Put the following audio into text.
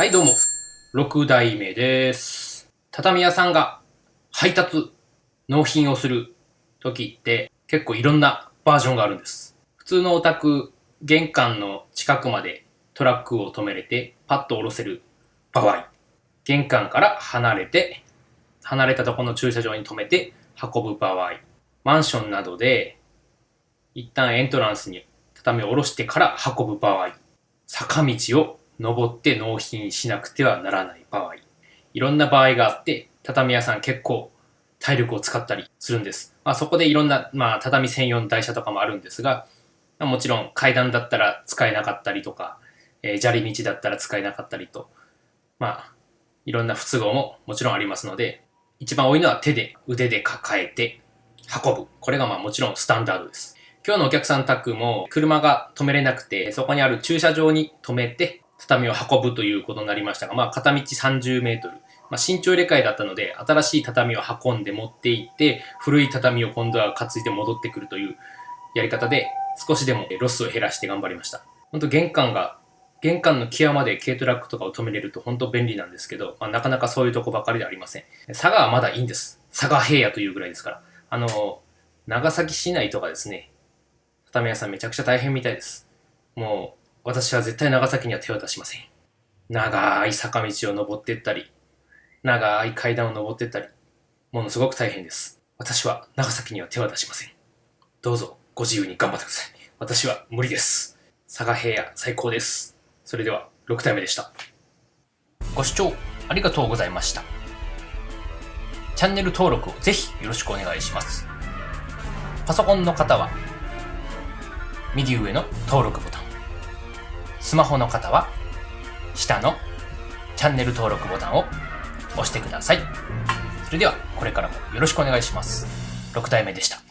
はい、どうも。6代目です。畳屋さんが配達、納品をする時って結構いろんなバージョンがあるんです。普通のお宅、玄関の近くまでトラックを止めれてパッと下ろせる場合。玄関から離れて、離れたところの駐車場に止めて運ぶ場合。マンションなどで一旦エントランスに畳を下ろしてから運ぶ場合。坂道を登って納品しなくてはならない場合。いろんな場合があって、畳屋さん結構体力を使ったりするんです。まあそこでいろんな、まあ畳専用の台車とかもあるんですが、まあもちろん階段だったら使えなかったりとか、えー砂利道だったら使えなかったりと、まあいろんな不都合ももちろんありますので、一番多いのは手で腕で抱えて運ぶ。これがまあもちろんスタンダードです。今日のお客さん宅も車が止めれなくて、そこにある駐車場に止めて畳を運ぶということになりましたが、まあ片道30メートル。まあ身長入れ替えだったので、新しい畳を運んで持って行って、古い畳を今度は担いで戻ってくるというやり方で、少しでもロスを減らして頑張りました。本当玄関が、玄関の際まで軽トラックとかを止めれると本当便利なんですけど、まあ、なかなかそういうとこばかりではありません。佐賀はまだいいんです。佐賀平野というぐらいですから。あの、長崎市内とかですね、畳屋さんめちゃくちゃ大変みたいです。もう、私は絶対長崎には手を出しません。長い坂道を登っていったり、長い階段を登っていったり、ものすごく大変です。私は長崎には手を出しません。どうぞご自由に頑張ってください。私は無理です。佐賀平野最高です。それでは6体目でした。ご視聴ありがとうございました。チャンネル登録をぜひよろしくお願いします。パソコンの方は右上の登録ボタン。スマホの方は下のチャンネル登録ボタンを押してください。それではこれからもよろしくお願いします。6体目でした。